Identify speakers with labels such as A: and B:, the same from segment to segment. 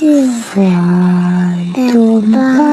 A: fly, don't bother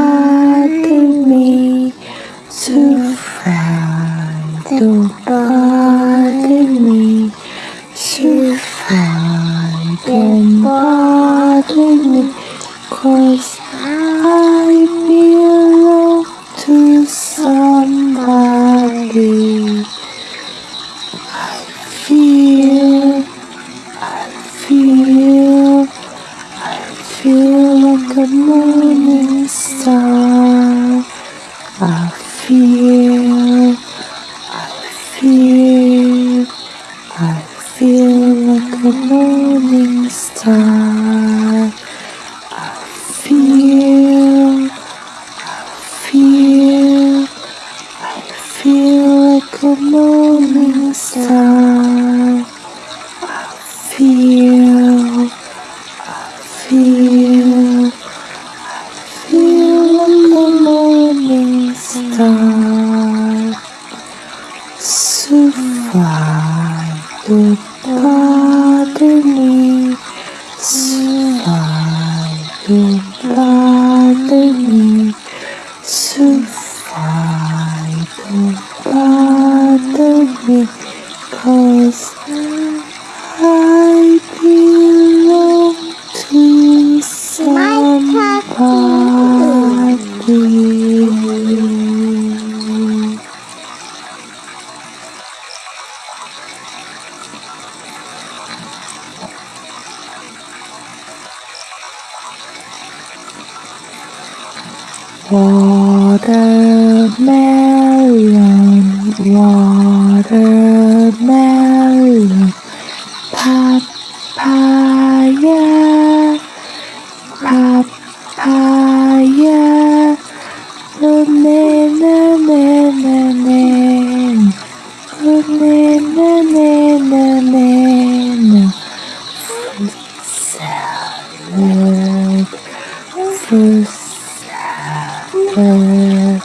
A: salad.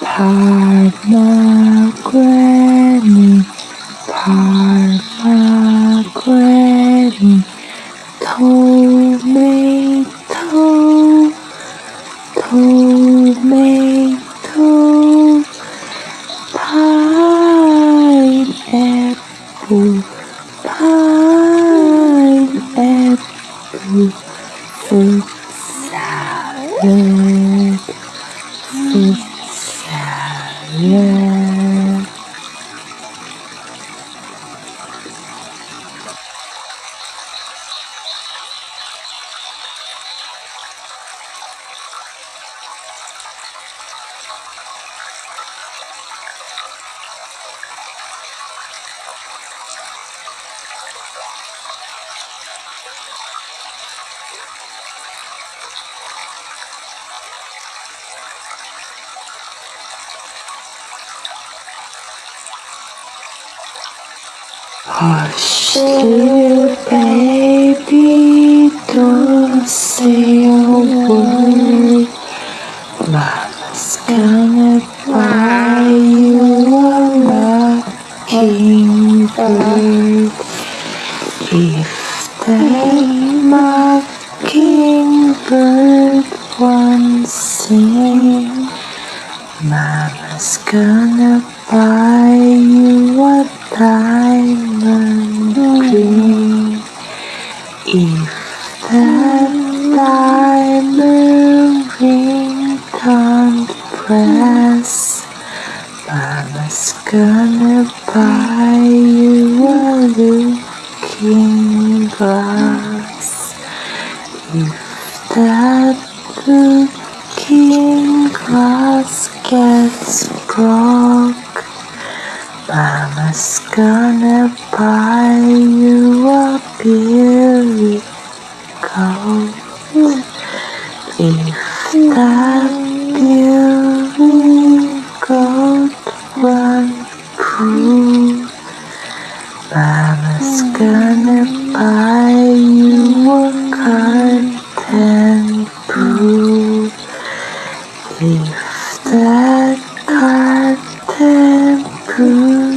A: Parma granny, Parma granny, 嗯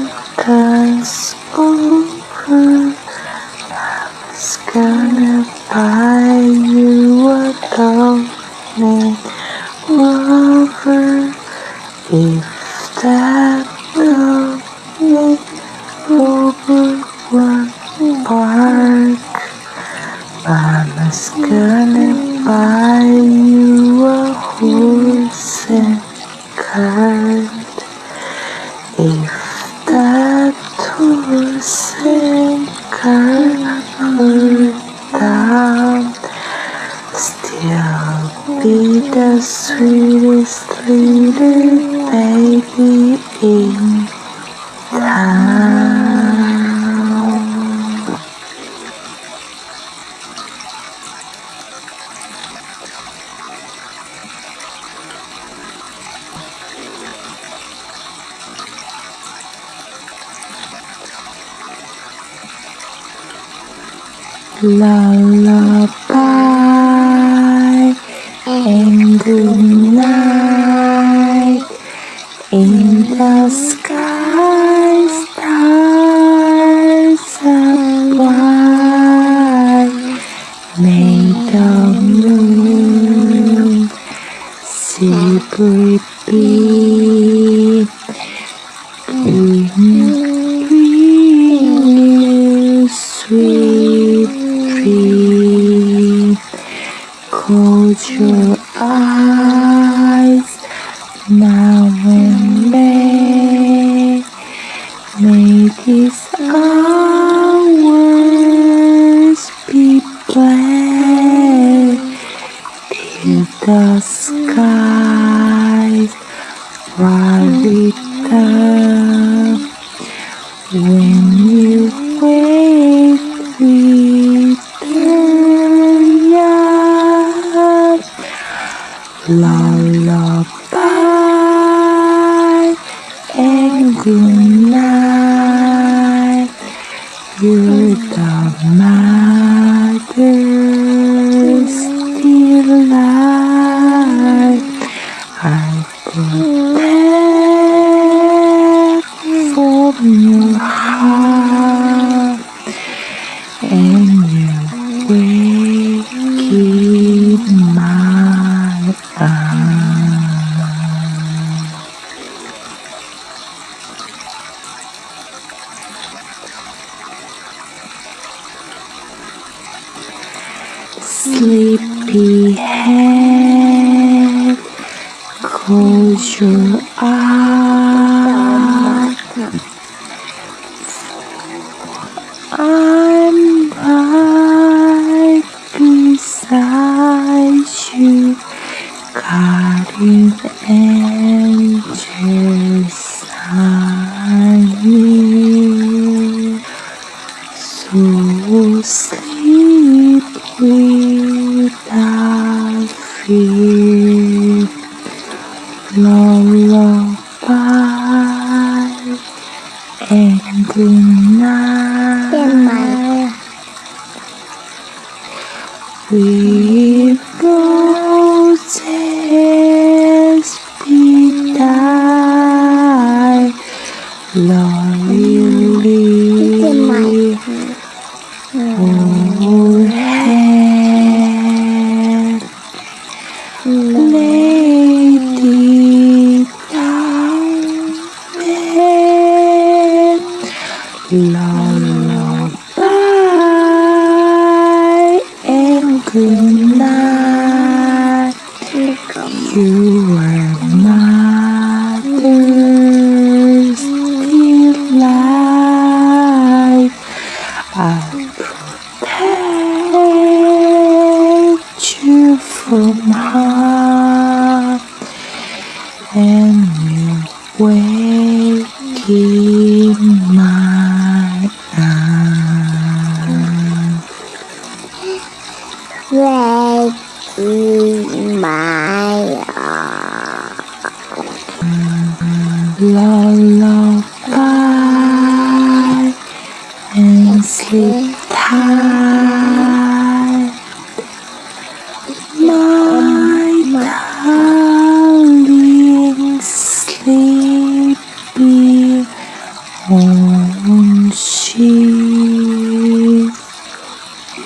A: 女孩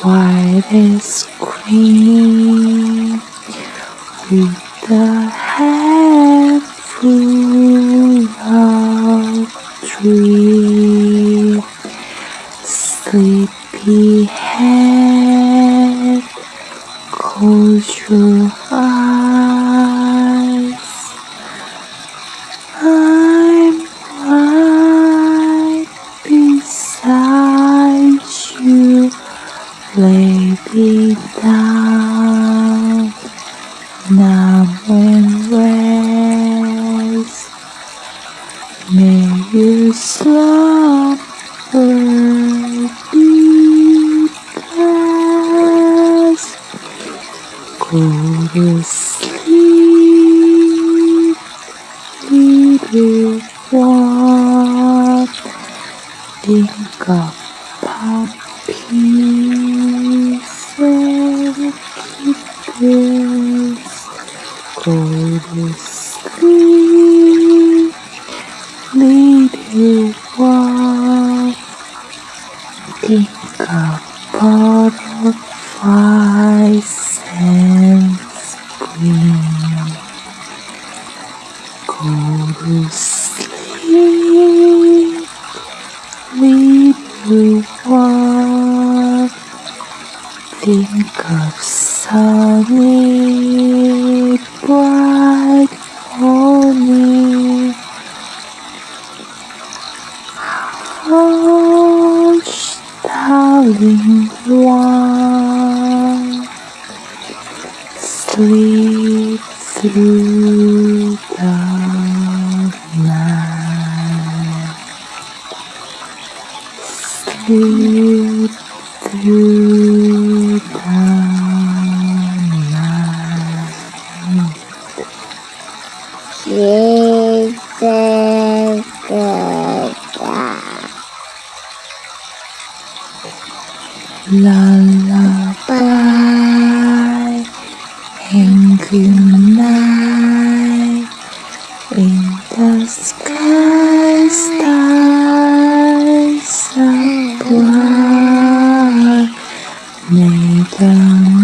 A: White they scream with the hair.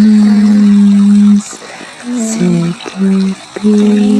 A: Please sit with.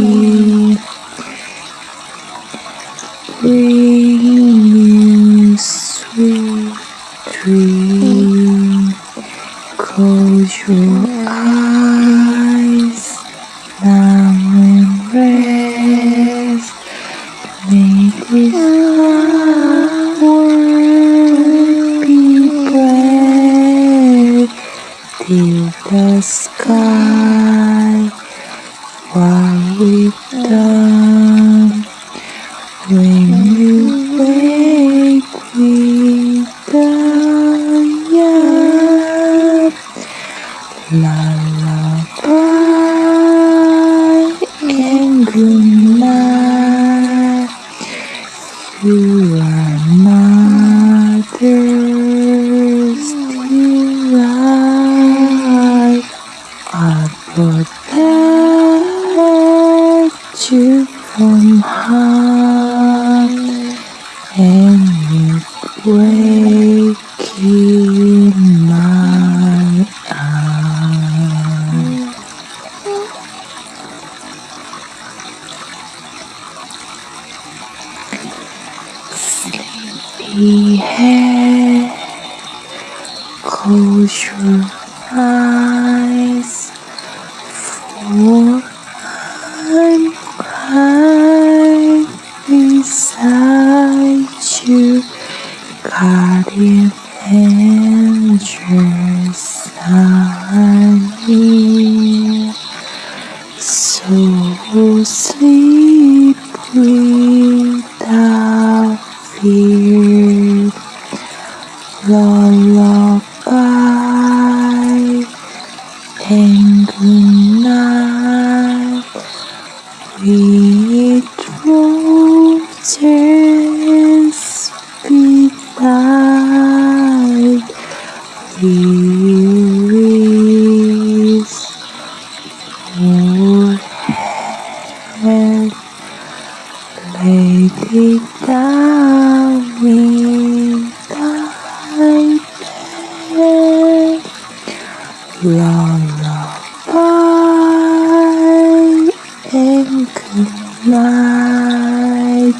A: Night.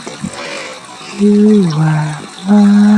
A: You are my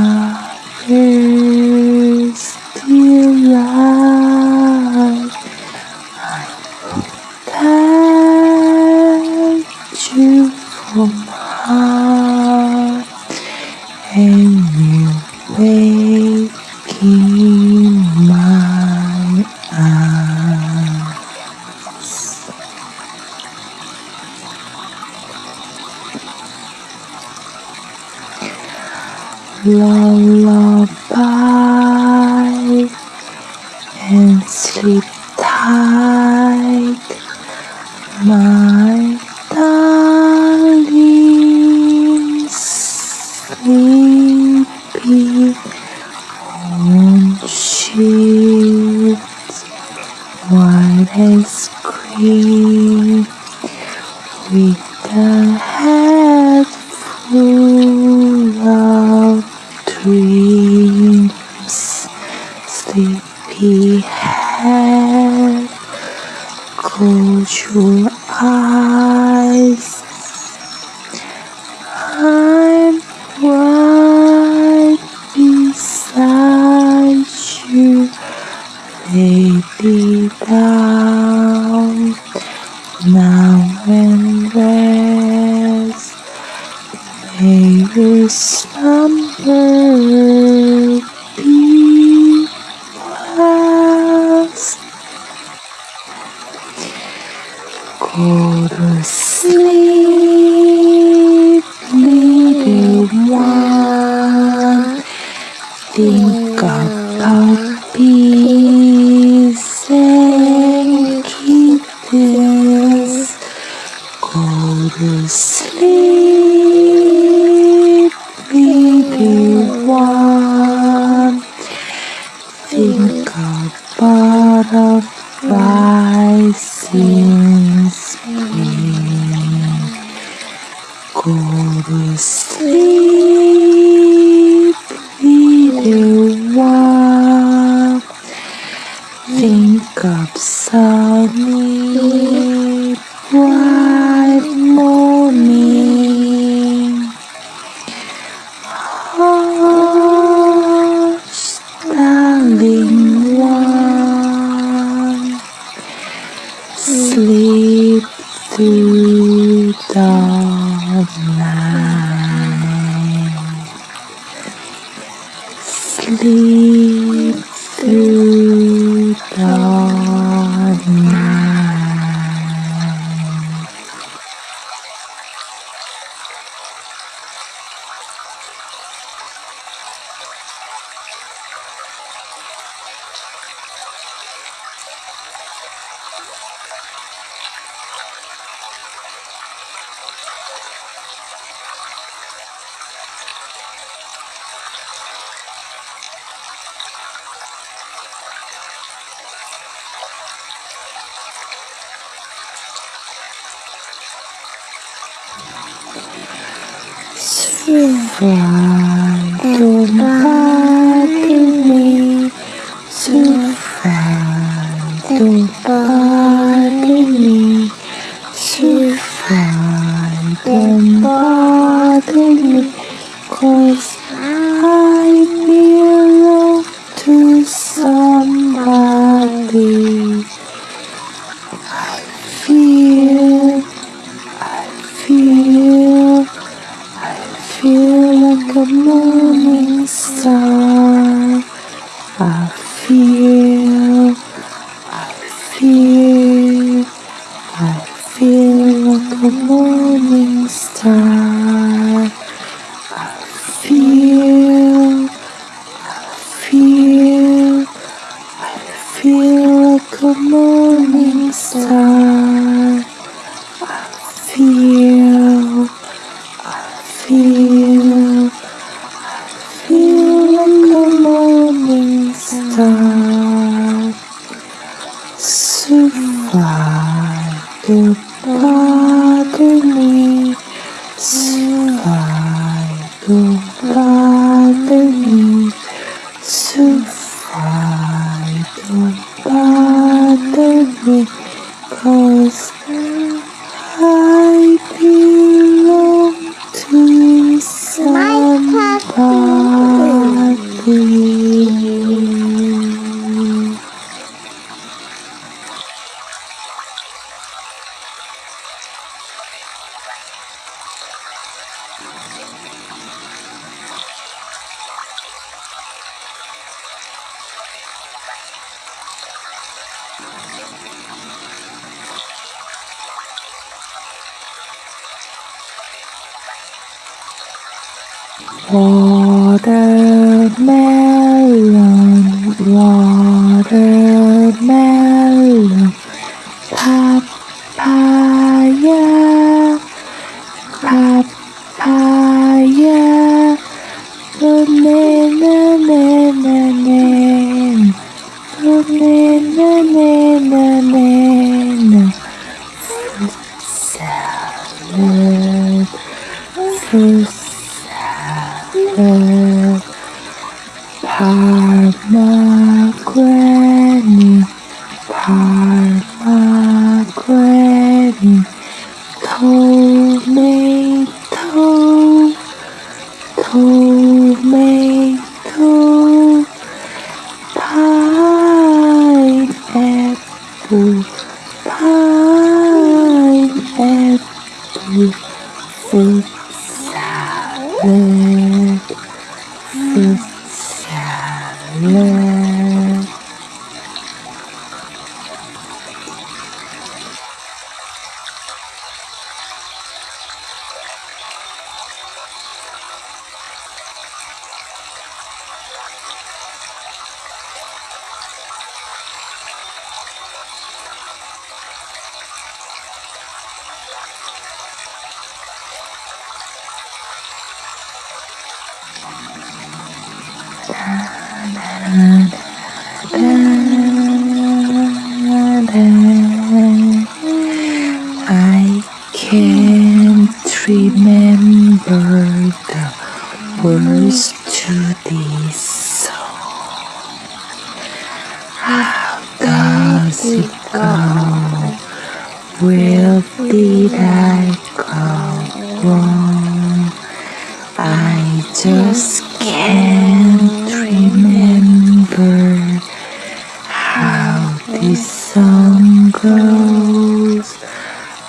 A: The sun goes.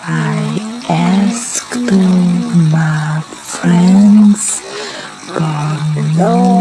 A: I asked all my friends, God knows.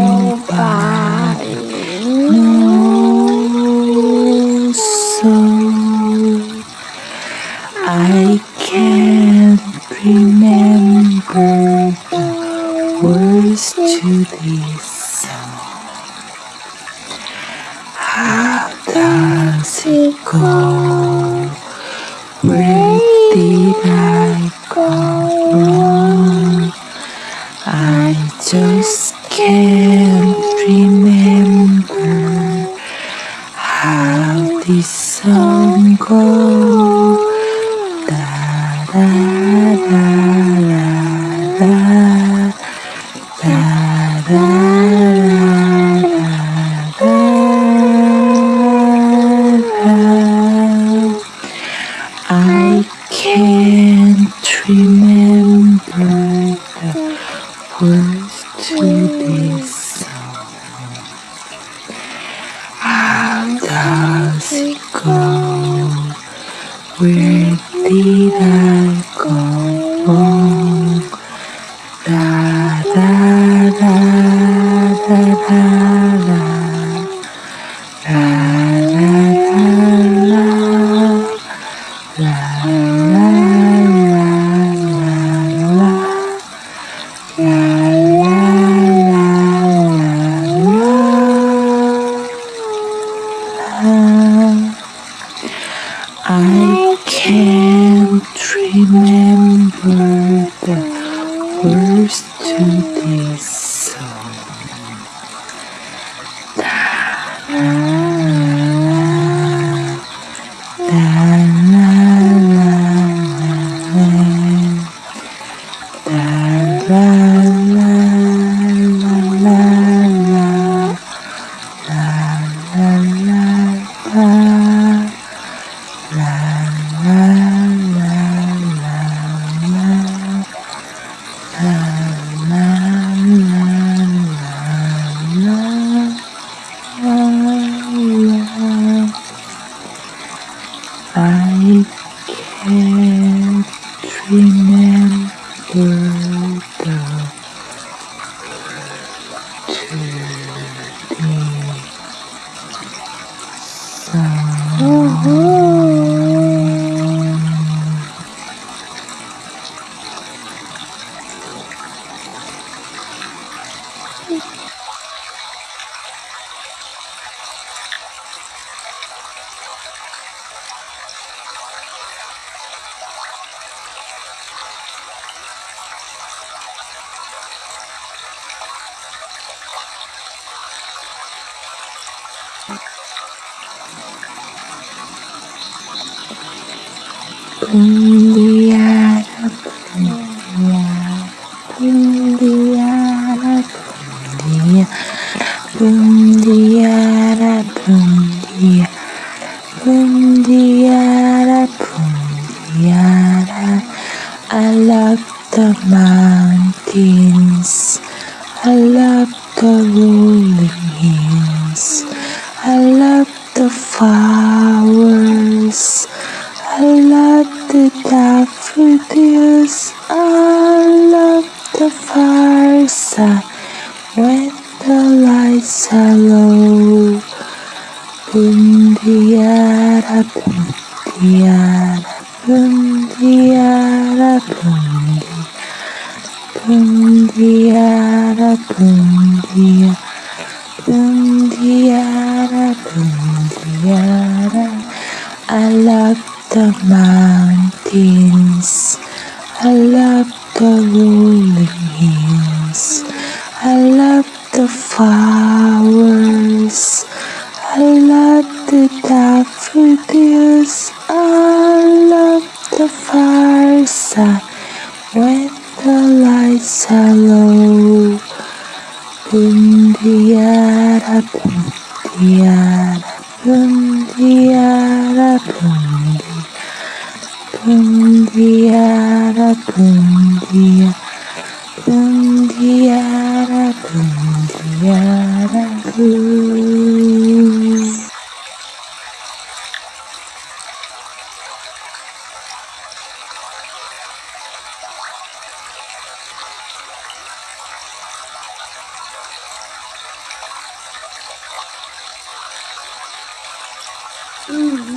A: I care.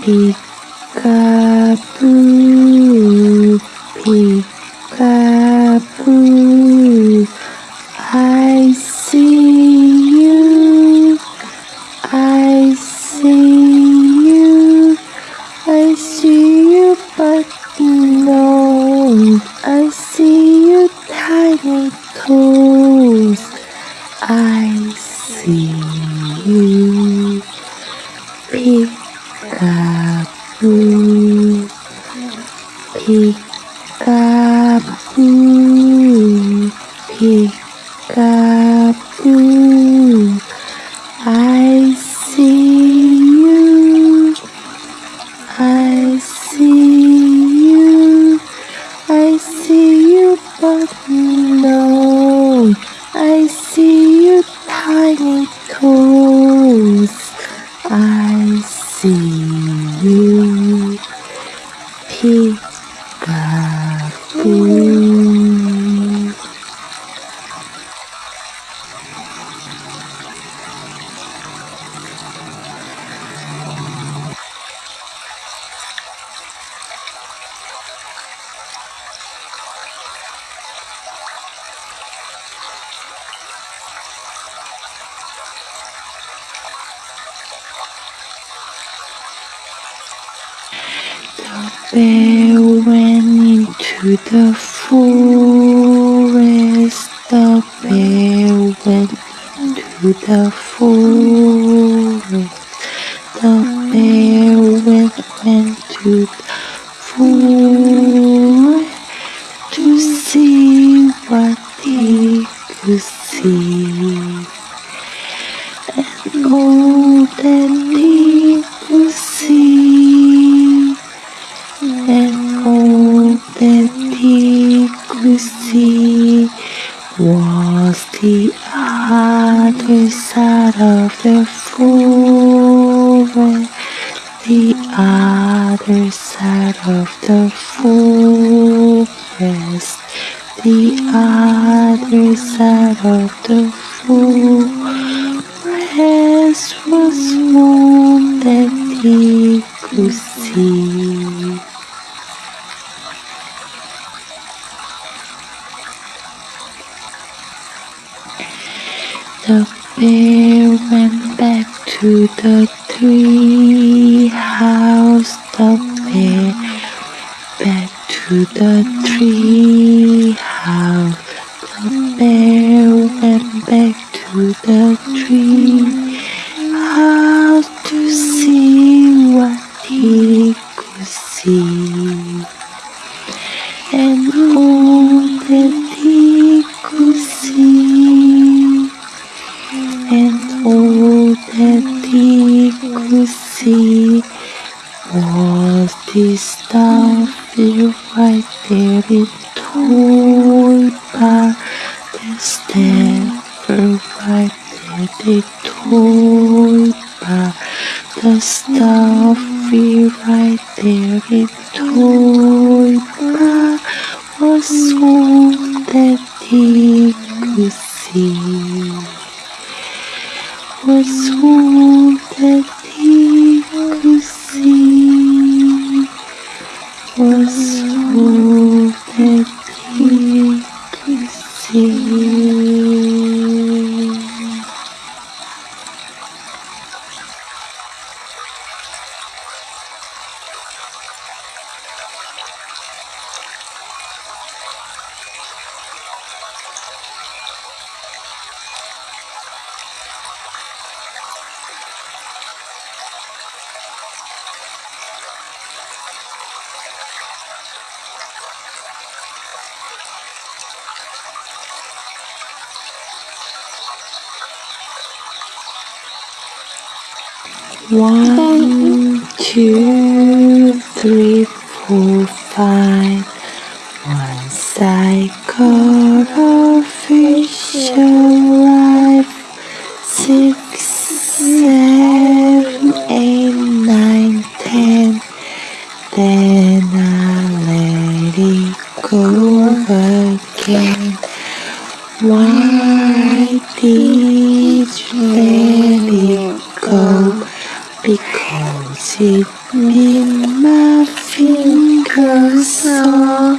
A: и side of the forest was one that he could see. The bear went back to the tree house. The bear went back to the tree house. Bear went back to the tree house to see what he could see. And all that he could see and all that he could see was the starfield right there in toy bar. Right there in toy bar. The starfield right there in toy bar was all that he could see was all that he could see, was all that he could One, two, three, four, five. Once I a fish alive. Six, seven, eight, nine, ten. Then I let it go again. Why did you? Because it made my fingers sore.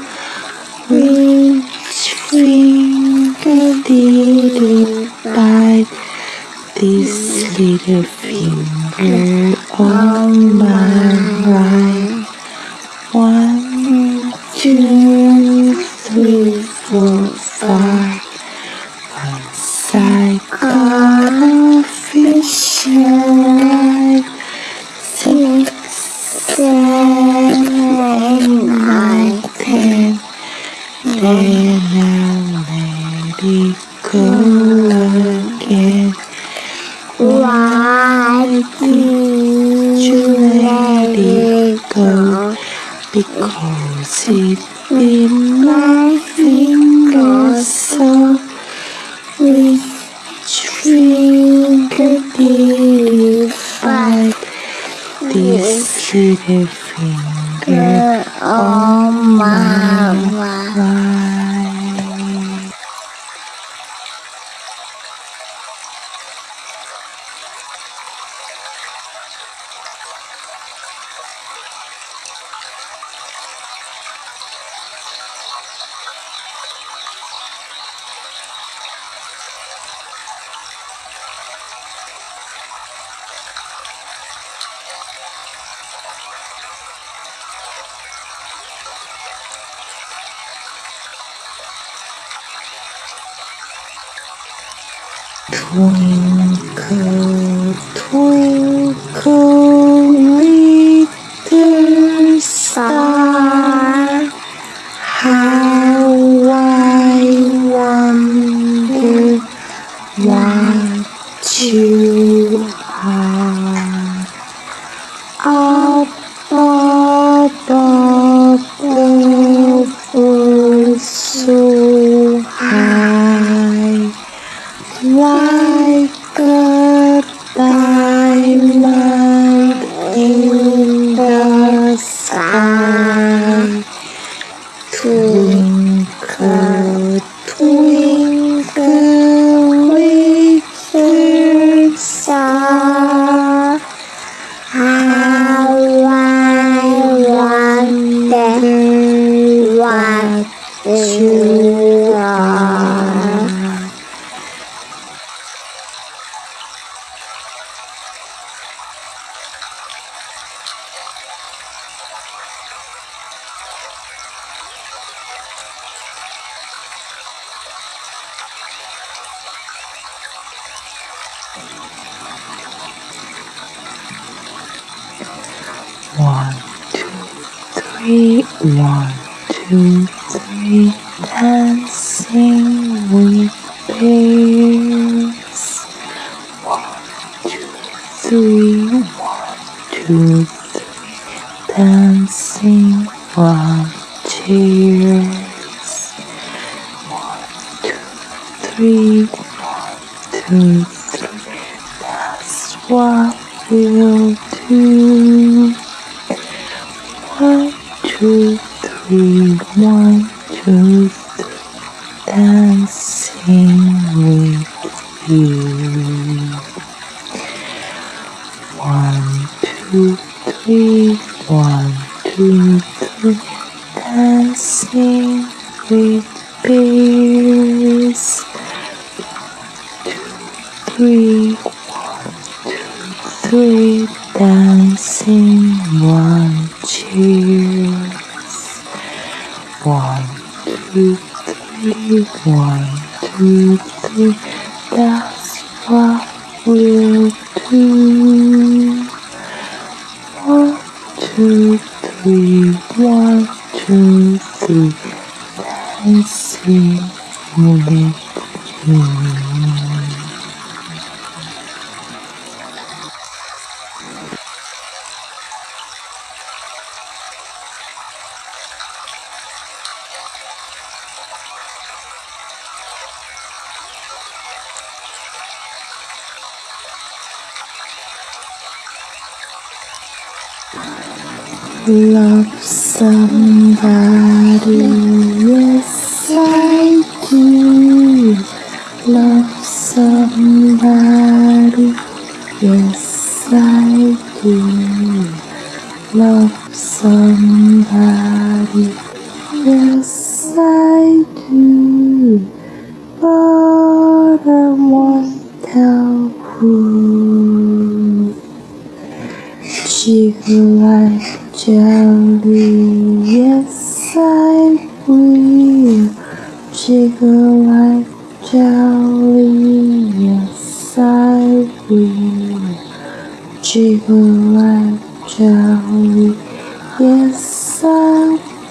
A: Which finger did it bite? This little finger on my right. One, two, three, four, five. Once I got a fish alive. Six, seven, eight, nine, ten. Then I let it go again. Why did you let it go? Because Yes, I do, but I won't tell who. She like jelly, yes I will. Jiggle like jelly, yes I will. Jiggle like jelly, yes I will.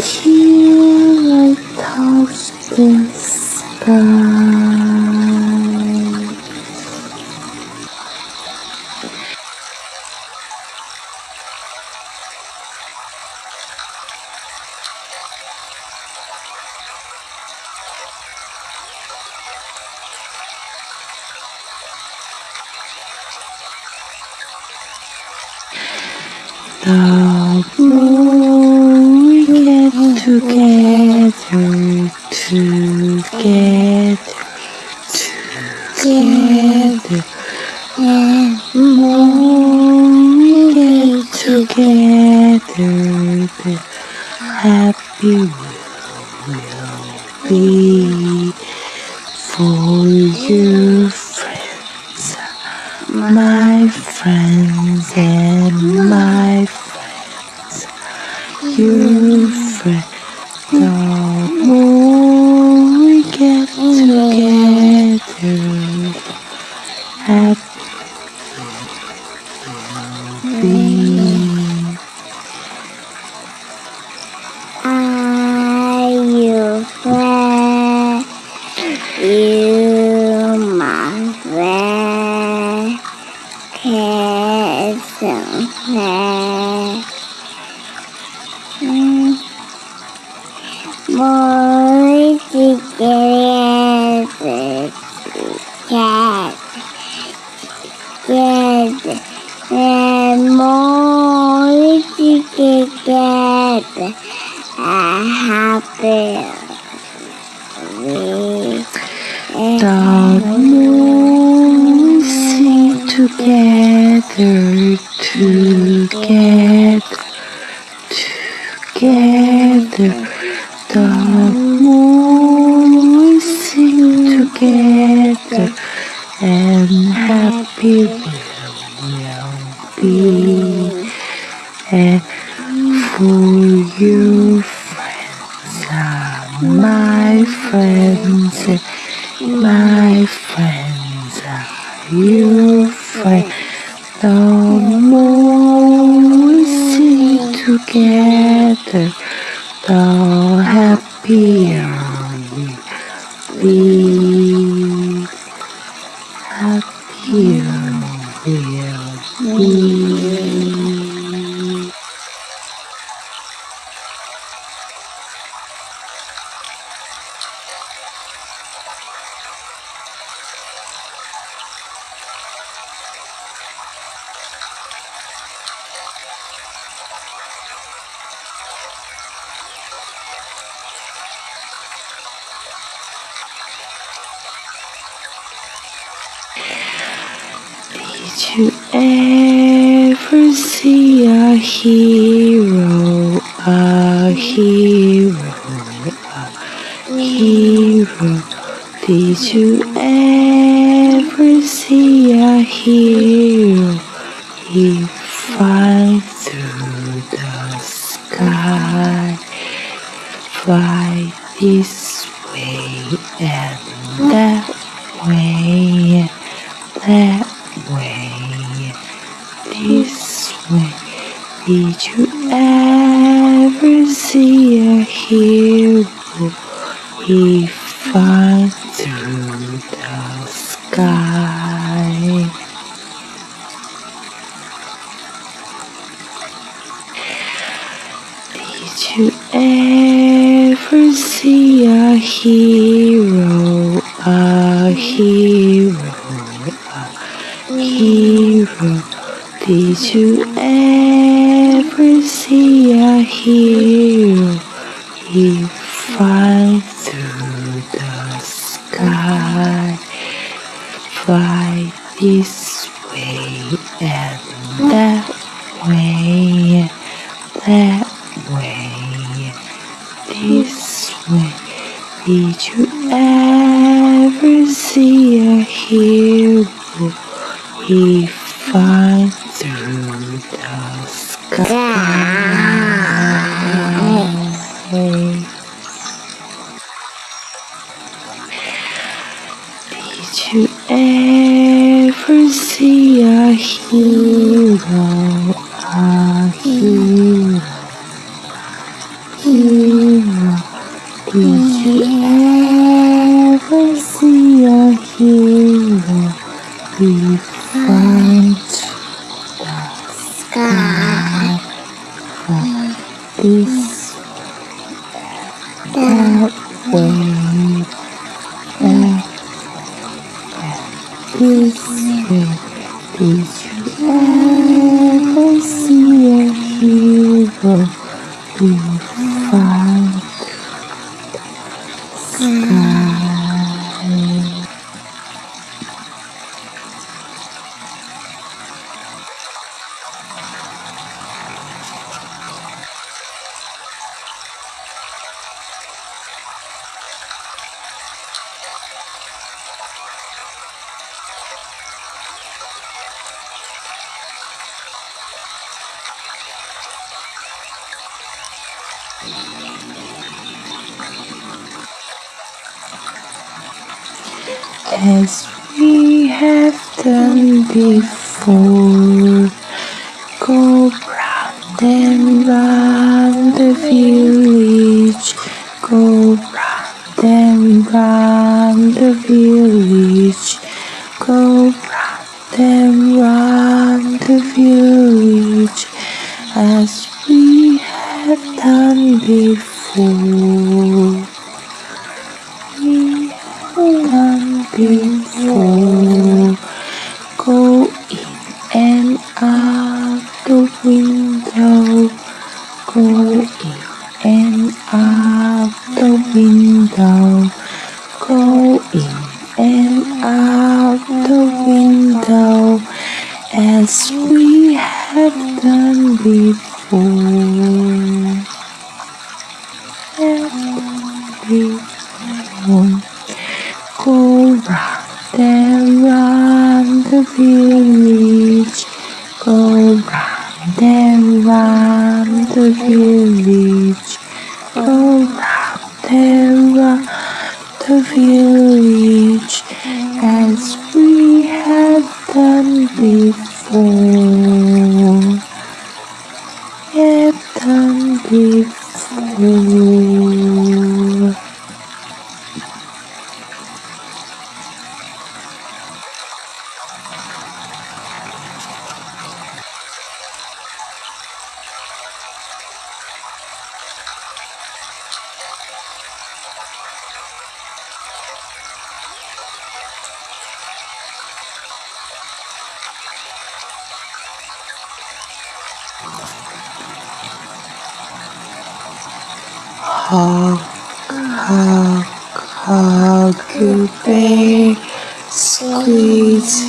A: She like house the sky. hero. Did you ever see a hero? He flies through the sky, fly this way and that way, that way, this way. Did you ever? Ever see a hero he finds through the sky. Did you ever see a hero? peace. out the window. Go in and out the window. Go in and out the window as we have done before.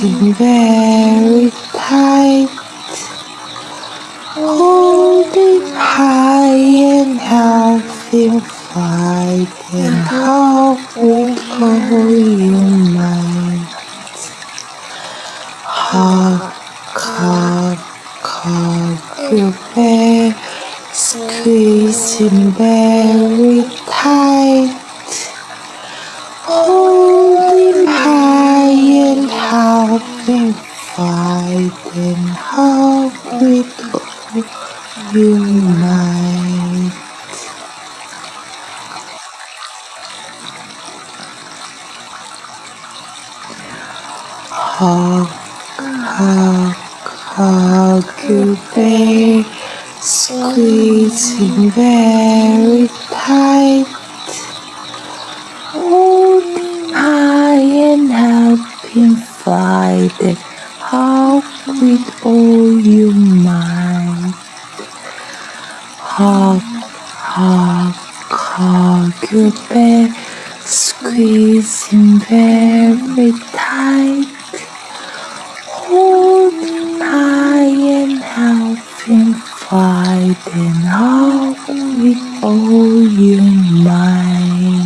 A: Silver. hug, hug, hug your back, squeeze him very tight. Hold him high and help him fight and hug with all your might.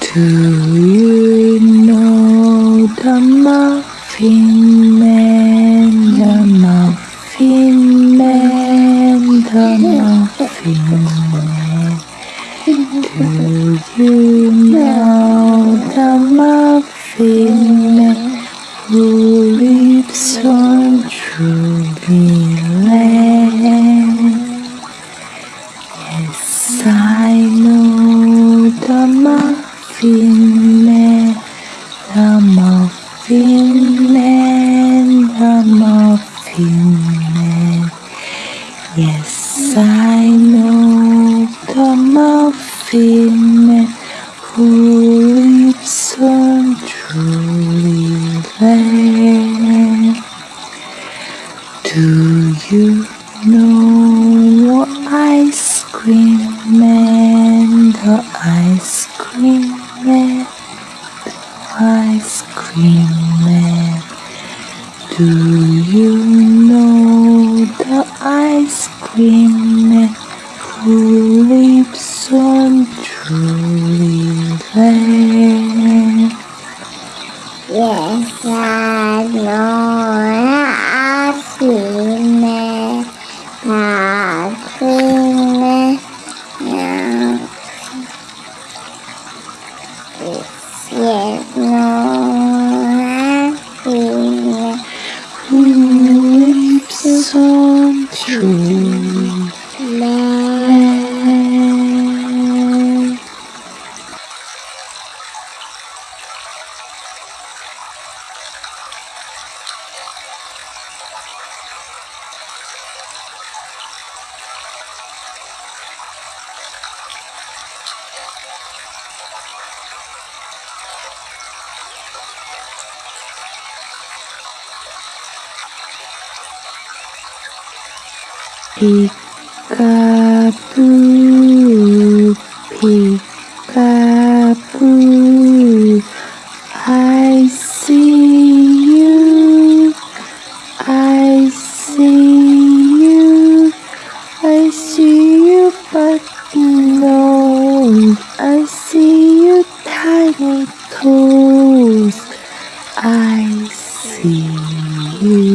A: Do you know the muffin? See you tiny toes, I see. you,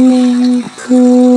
A: Twinkle, twinkle,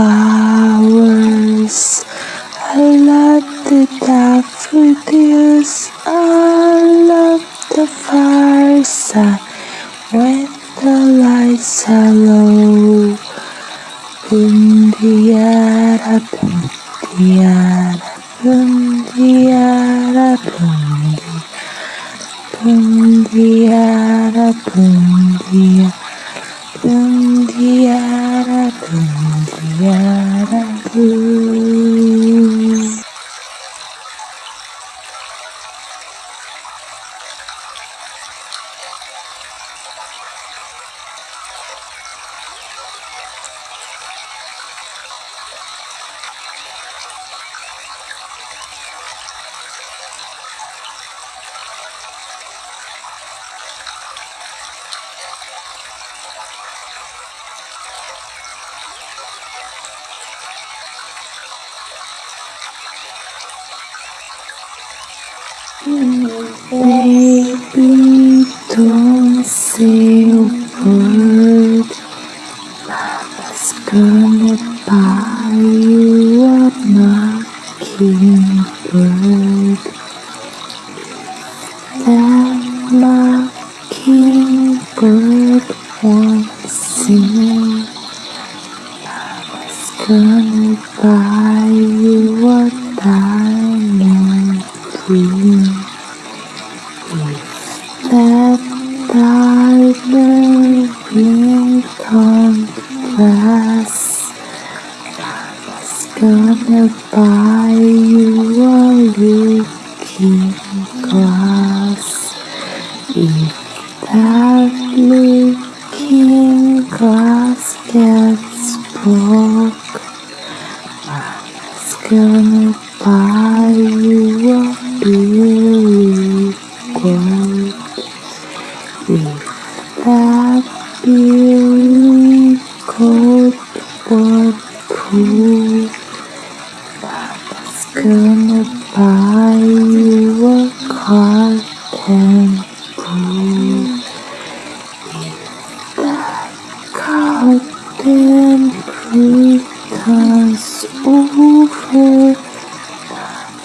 A: the pass over.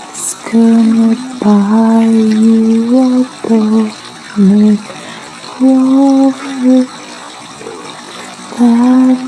A: It's gonna buy you a bonnet lover. That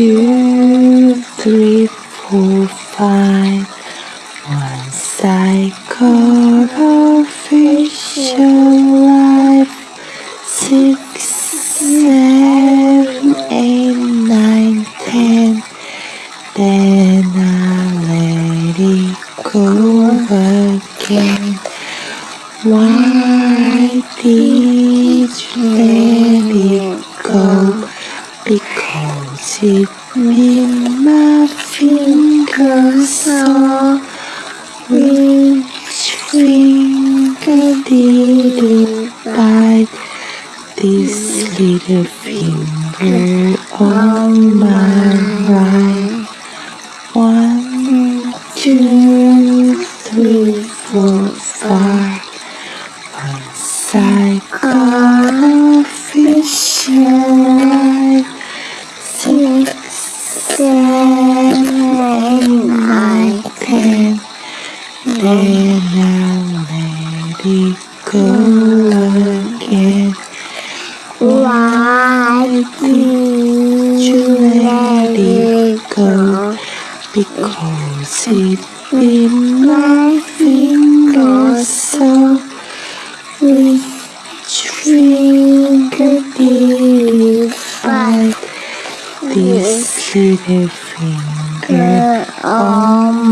A: you. girl because it been laughing also which finger did find this little finger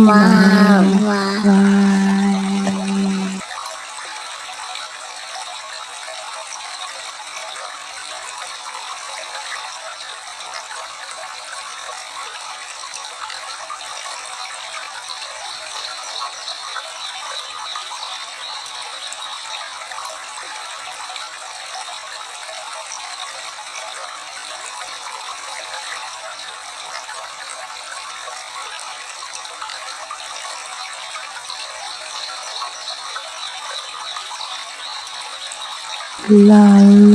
A: my light.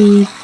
A: Peekaboo,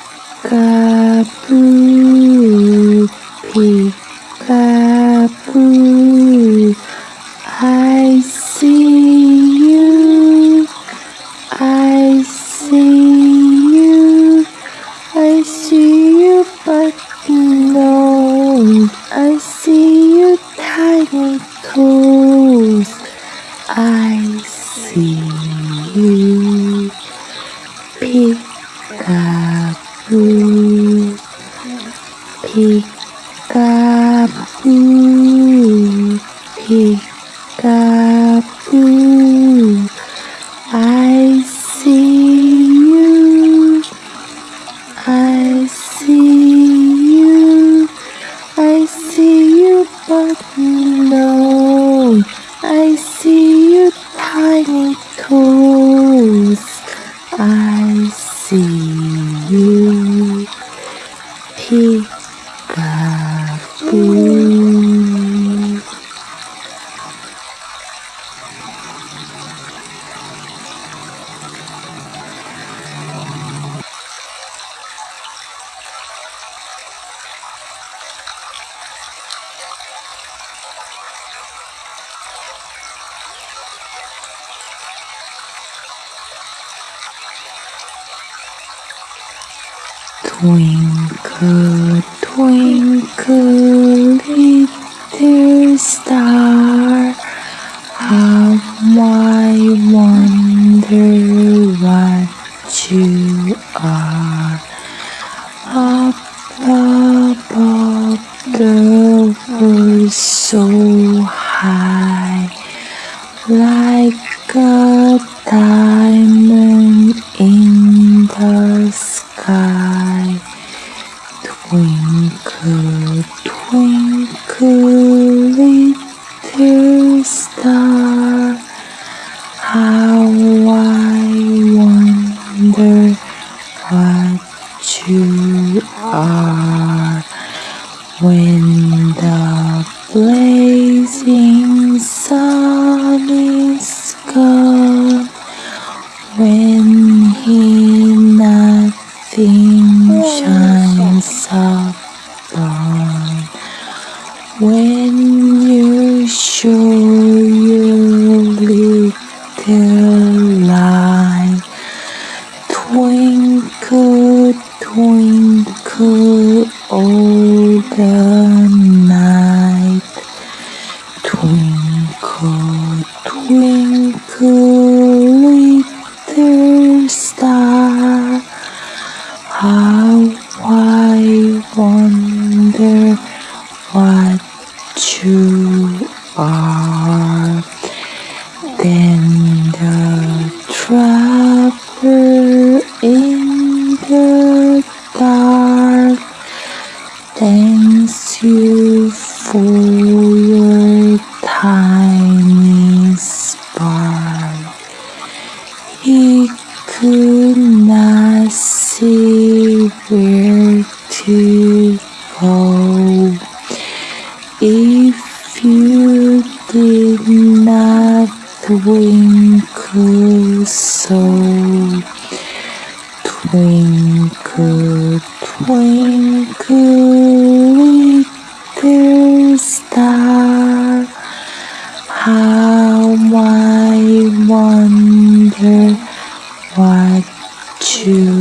A: Twinkle, twinkle, little star, I wonder what you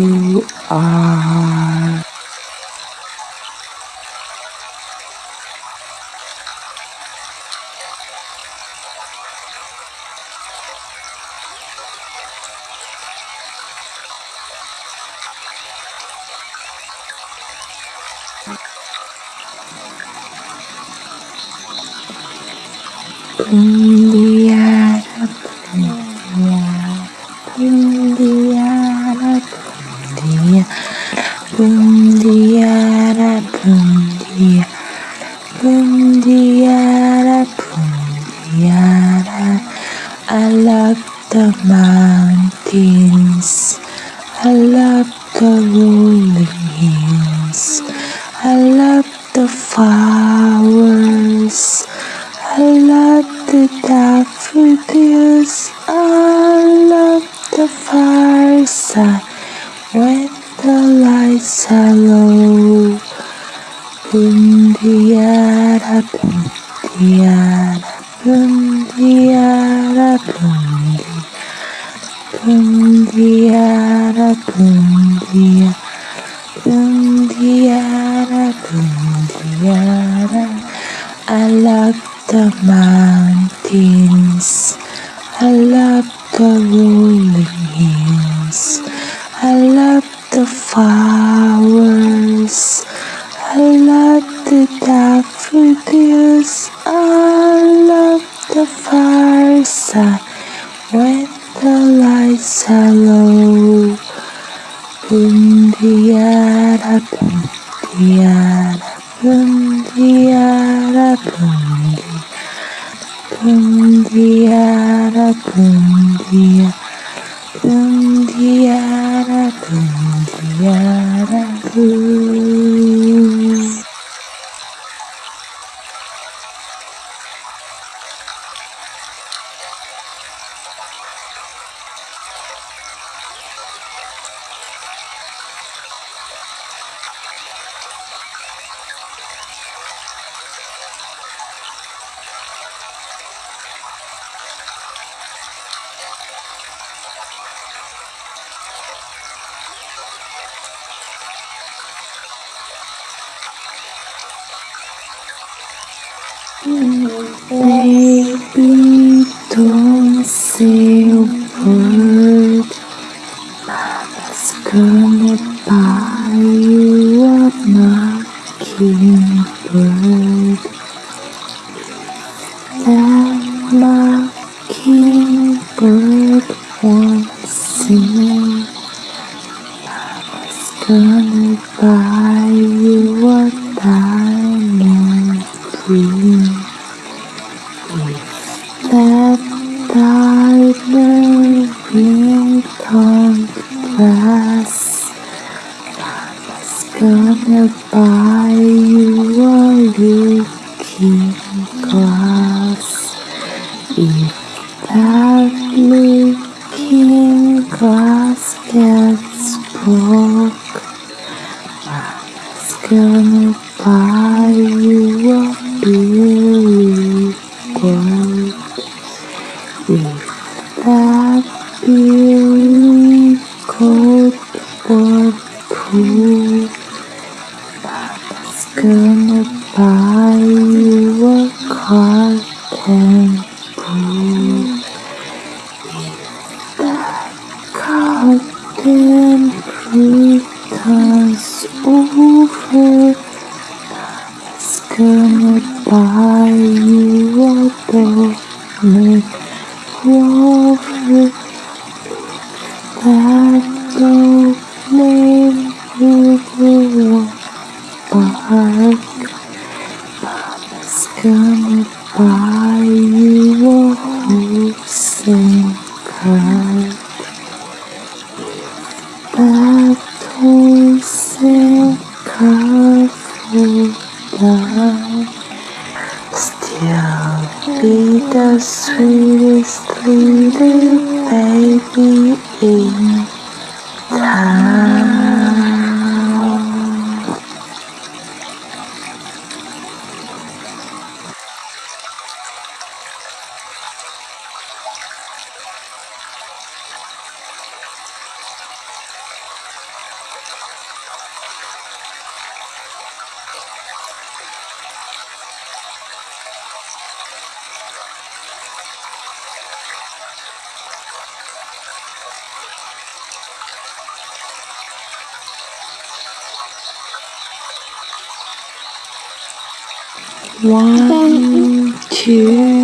A: One, two,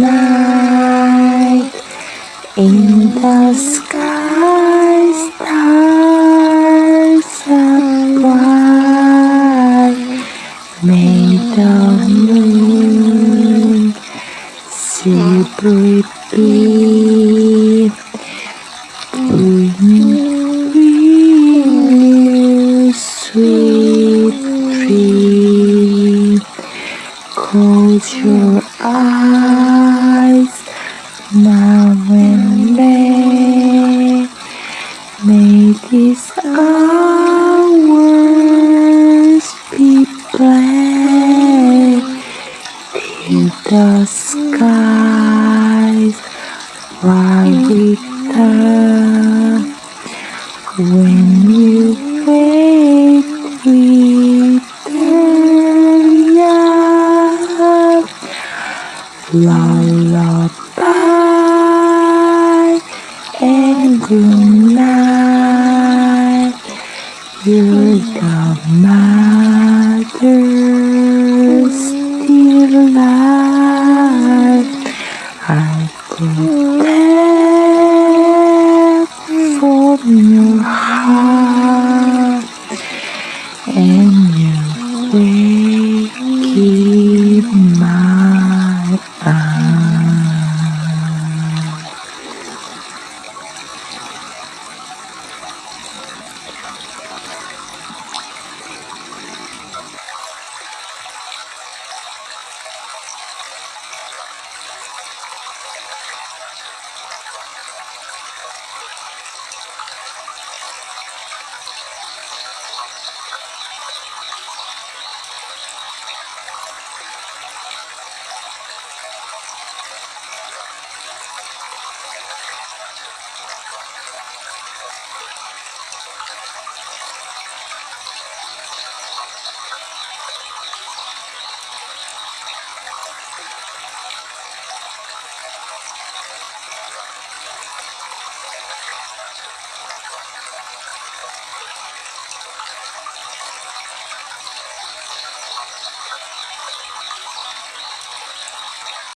A: light in the sky stars are bright. Made of